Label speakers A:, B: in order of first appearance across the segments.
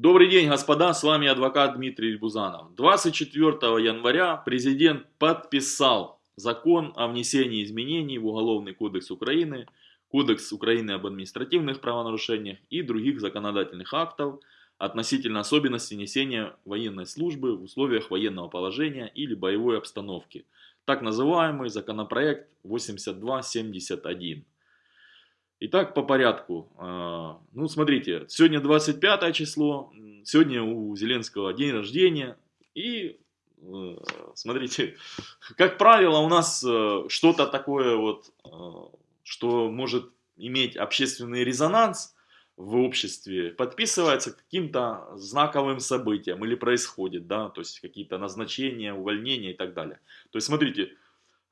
A: Добрый день, господа, с вами адвокат Дмитрий Бузанов. 24 января президент подписал закон о внесении изменений в Уголовный кодекс Украины, Кодекс Украины об административных правонарушениях и других законодательных актов относительно особенностей несения военной службы в условиях военного положения или боевой обстановки. Так называемый законопроект 8271. Итак, по порядку. А, ну, смотрите, сегодня 25 число, сегодня у Зеленского день рождения. И, э, смотрите, как правило, у нас э, что-то такое вот, э, что может иметь общественный резонанс в обществе, подписывается каким-то знаковым событием или происходит, да, то есть какие-то назначения, увольнения и так далее. То есть, смотрите,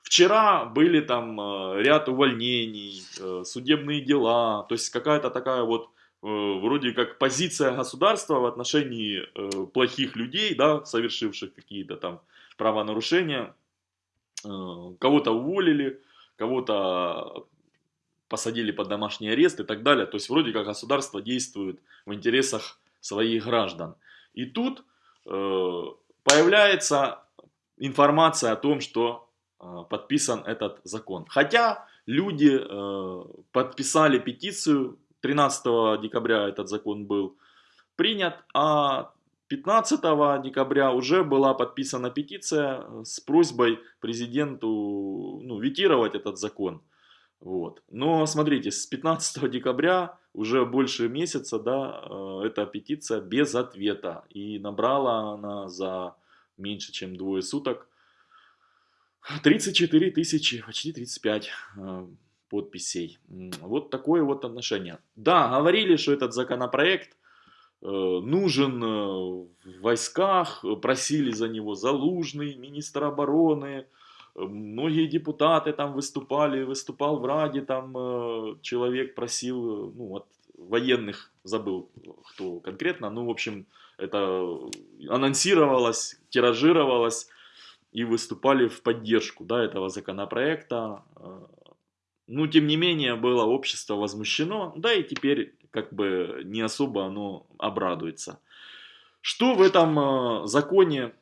A: Вчера были там э, ряд увольнений, э, судебные дела, то есть какая-то такая вот э, вроде как позиция государства в отношении плохих людей, да, совершивших какие-то там правонарушения. Кого-то уволили, кого-то посадили под домашний арест и так далее. То есть вроде как государство действует в интересах своих граждан. И тут появляется информация о том, что подписан этот закон. Хотя люди э, подписали петицию, 13 декабря этот закон был принят, а 15 декабря уже была подписана петиция с просьбой президенту ну, ветировать этот закон. Вот. Но смотрите, с 15 декабря уже больше месяца, да, э, эта петиция без ответа. И набрала она за меньше, чем двое суток 34 тысячи, почти 35 э, подписей. Вот такое вот отношение. Да, говорили, что этот законопроект э, нужен э, в войсках, просили за него Залужный, министр обороны, многие депутаты там выступали, выступал в Раде, там человек просил, ну вот военных, забыл кто конкретно, ну в общем это анонсировалось, тиражировалось, и выступали в поддержку да, этого законопроекта. Э, ну, тем не менее, было общество возмущено, да и теперь как бы не особо оно обрадуется. Что в этом э, законе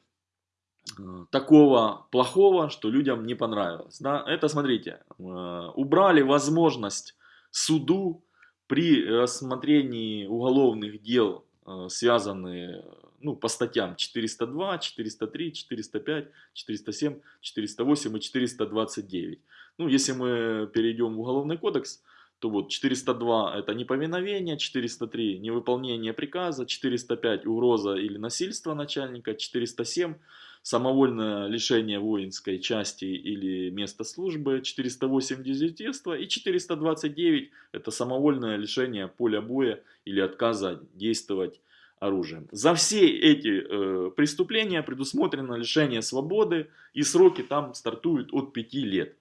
A: э, такого плохого, что людям не понравилось? Да? Это, смотрите, убрали возможность суду при рассмотрении уголовных дел, связанные ну, по статьям 402, 403, 405, 407, 408 и 429. Ну, если мы перейдем в Уголовный кодекс, то вот 402 это неповиновение, 403 невыполнение приказа, 405 угроза или насильство начальника, 407 самовольное лишение воинской части или места службы, 408 дезертирство и 429 это самовольное лишение поля боя или отказа действовать оружием. За все эти э, преступления предусмотрено лишение свободы и сроки там стартуют от 5 лет.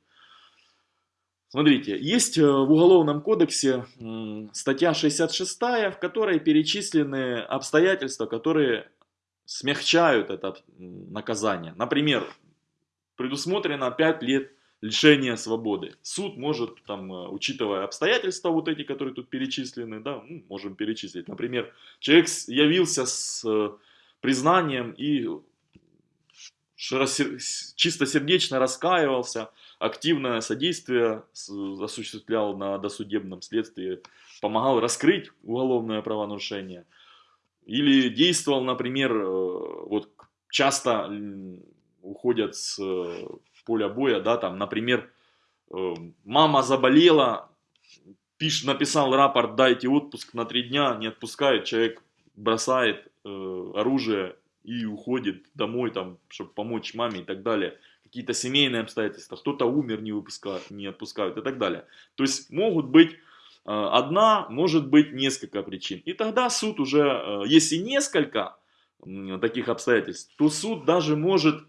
A: Смотрите, есть э, в Уголовном кодексе статья 66, в которой перечислены обстоятельства, которые смягчают это наказание. Например, предусмотрено 5 лет лишения свободы. Суд может, там, э, учитывая обстоятельства вот эти, которые тут перечислены, да, ну, можем перечислить. Например, человек явился с э, признанием и чистосердечно раскаивался, активное содействие осуществлял на досудебном следствии, помогал раскрыть уголовное правонарушение. Или действовал, например, э, вот часто уходят с поля боя, да, там, например, э, мама заболела, пиш, написал рапорт, дайте отпуск на три дня, не отпускает, человек бросает э, оружие и уходит домой, там, чтобы помочь маме и так далее. Какие-то семейные обстоятельства, кто-то умер, не, выпускают, не отпускают и так далее. То есть могут быть э, одна, может быть несколько причин. И тогда суд уже, если несколько таких обстоятельств, то суд даже может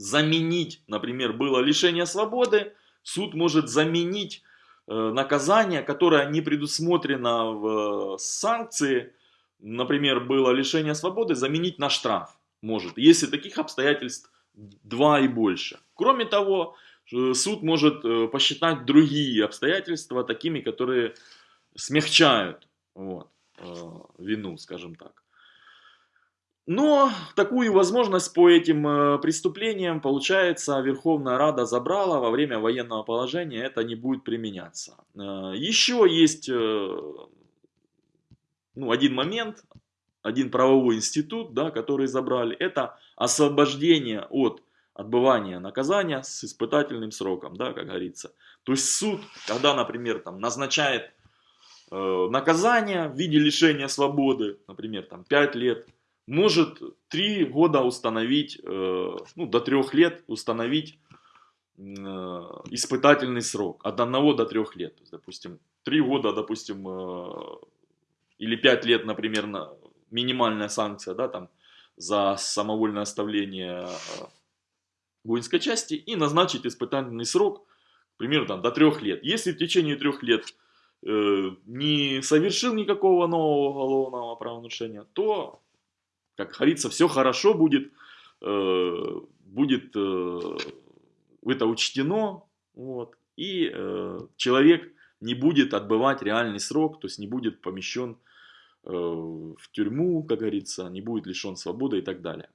A: заменить, например, было лишение свободы, суд может заменить э, наказание, которое не предусмотрено в э, санкции, например, было лишение свободы, заменить на штраф может, если таких обстоятельств два и больше. Кроме того, э, суд может посчитать другие обстоятельства такими, которые смягчают вот, вину, скажем так. Но такую возможность по этим э, преступлениям, получается, Верховная Рада забрала во время военного положения, это не будет применяться. Э, еще есть э, ну, один момент, один правовой институт, да, который забрали, это освобождение от отбывания наказания с испытательным сроком, да, как говорится. То есть суд, когда, например, там, назначает э, наказание в виде лишения свободы, например, там, 5 лет, может 3 года установить, э, ну, до 3 лет установить э, испытательный срок. От 1 до 3 лет. Допустим, 3 года, допустим, э, или 5 лет, например, на, минимальная санкция, да, там, за самовольное оставление воинской части и назначить испытательный срок, к примеру, там, до 3 лет. Если в течение 3 лет э, не совершил никакого нового уголовного правонарушения, то как говорится, все хорошо будет, э, будет э, это учтено, вот, и э, человек не будет отбывать реальный срок, то есть не будет помещен э, в тюрьму, как говорится, не будет лишен свободы и так далее.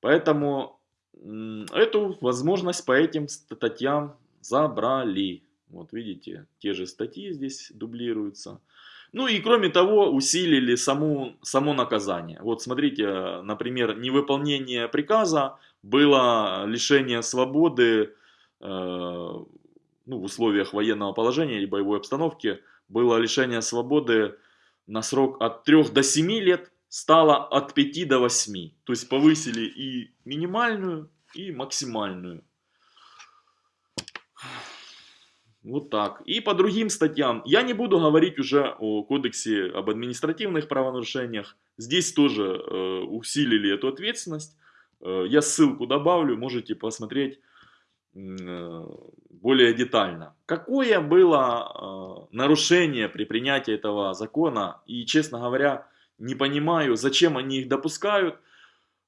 A: Поэтому э, эту возможность по этим статьям забрали. Вот видите, те же статьи здесь дублируются. Ну и кроме того, усилили саму, само наказание. Вот смотрите, например, невыполнение приказа было лишение свободы э, ну, в условиях военного положения или боевой обстановки, было лишение свободы на срок от 3 до 7 лет, стало от 5 до 8. То есть повысили и минимальную, и максимальную. Вот так. И по другим статьям. Я не буду говорить уже о кодексе об административных правонарушениях. Здесь тоже э, усилили эту ответственность. Э, я ссылку добавлю, можете посмотреть э, более детально. Какое было э, нарушение при принятии этого закона? И, честно говоря, не понимаю, зачем они их допускают. Э,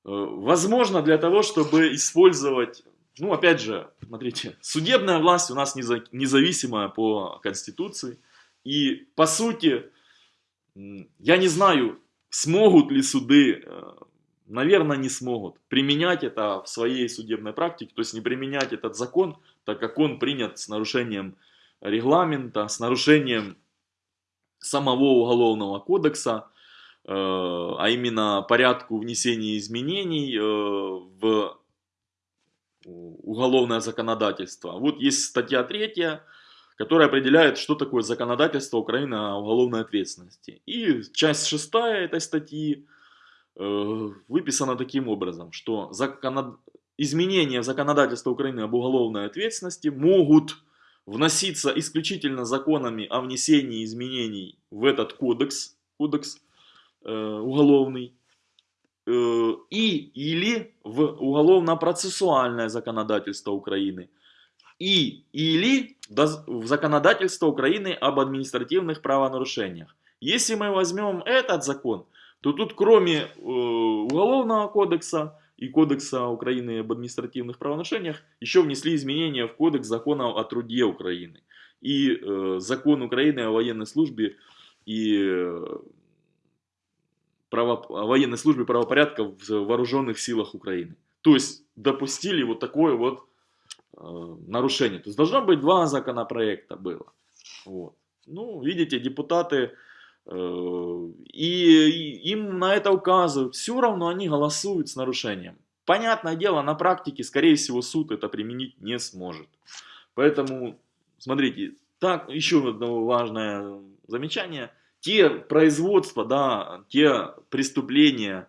A: возможно, для того, чтобы использовать ну, опять же, смотрите, судебная власть у нас независимая по Конституции. И, по сути, я не знаю, смогут ли суды, э, наверное, не смогут применять это в своей судебной практике, то есть не применять этот закон, так как он принят с нарушением регламента, с нарушением самого уголовного кодекса, э, а именно порядку внесения изменений э, в уголовное законодательство. Вот есть статья 3, которая определяет, что такое законодательство Украины о уголовной ответственности. И часть 6 этой статьи э, выписана таким образом, что законод... изменения в законодательство Украины об уголовной ответственности могут вноситься исключительно законами о внесении изменений в этот кодекс, кодекс э, уголовный, и или в уголовно-процессуальное законодательство Украины, и или в законодательство Украины об административных правонарушениях. Если мы возьмем этот закон, то тут кроме э, Уголовного кодекса и Кодекса Украины об административных правонарушениях еще внесли изменения в Кодекс законов о труде Украины и э, Закон Украины о военной службе и право, военной службе правопорядка в вооруженных силах Украины. То есть допустили вот такое вот э, нарушение. То есть должно быть два законопроекта было. Вот. Ну, видите, депутаты э, и, и им на это указывают. Все равно они голосуют с нарушением. Понятное дело, на практике, скорее всего, суд это применить не сможет. Поэтому, смотрите, так, еще одно важное замечание – те производства, да, те преступления,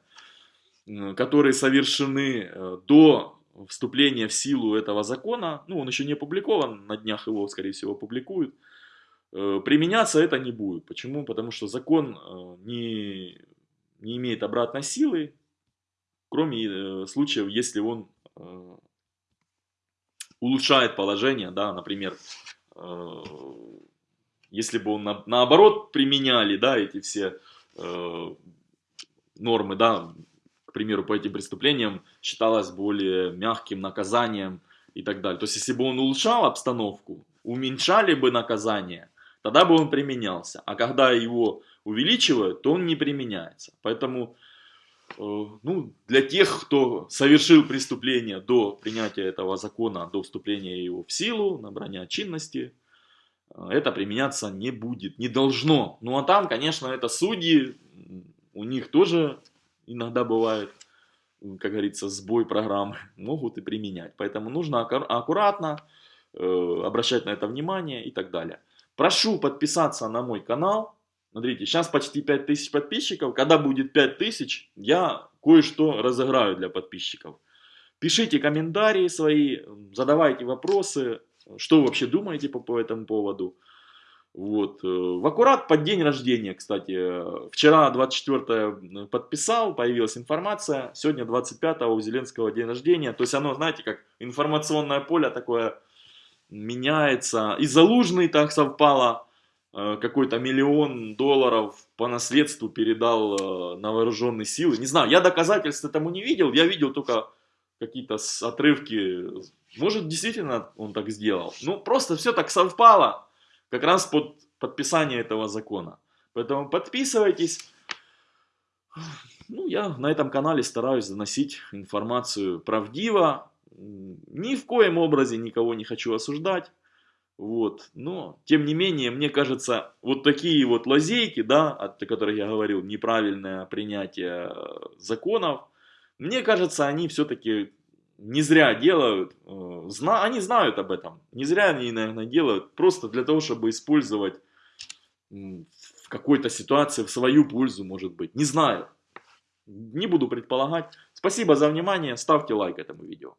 A: которые совершены э, до вступления в силу этого закона, ну, он еще не опубликован, на днях его, скорее всего, опубликуют, э, применяться это не будет. Почему? Потому что закон э, не, не имеет обратной силы, кроме случаев, если он улучшает положение, да, например, если бы он на, наоборот применяли, да, эти все э, нормы, да, к примеру, по этим преступлениям считалось более мягким наказанием и так далее. То есть, если бы он улучшал обстановку, уменьшали бы наказание, тогда бы он применялся. А когда его увеличивают, то он не применяется. Поэтому э, ну, для тех, кто совершил преступление до принятия этого закона, до вступления его в силу, набрания чинности, это применяться не будет, не должно. Ну а там, конечно, это судьи, у них тоже иногда бывает, как говорится, сбой программы, могут и применять. Поэтому нужно аккуратно э, обращать на это внимание и так далее. Прошу подписаться на мой канал. Смотрите, сейчас почти 5000 подписчиков. Когда будет 5000, я кое-что разыграю для подписчиков. Пишите комментарии свои, задавайте вопросы, что вы вообще думаете по, по этому поводу. Вот. Э, в аккурат под день рождения, кстати. Вчера 24 подписал, появилась информация. Сегодня 25 у Зеленского день рождения. То есть оно, знаете, как информационное поле такое меняется. И Залужный так совпало. Э, какой-то миллион долларов по наследству передал э, на вооруженные силы. Не знаю, я доказательств этому не видел. Я видел только какие-то отрывки. Может, действительно он так сделал. Ну, просто все так совпало. Как раз под подписание этого закона. Поэтому подписывайтесь. Ну, я на этом канале стараюсь заносить информацию правдиво. Ни в коем образе никого не хочу осуждать. Вот. Но, тем не менее, мне кажется, вот такие вот лазейки, да, о которых я говорил, неправильное принятие э, законов, мне кажется, они все-таки не зря делают, э, зна они знают об этом, не зря они, наверное, делают, просто для того, чтобы использовать в какой-то ситуации в свою пользу, может быть, не знаю, не буду предполагать. Спасибо за внимание, ставьте лайк этому видео.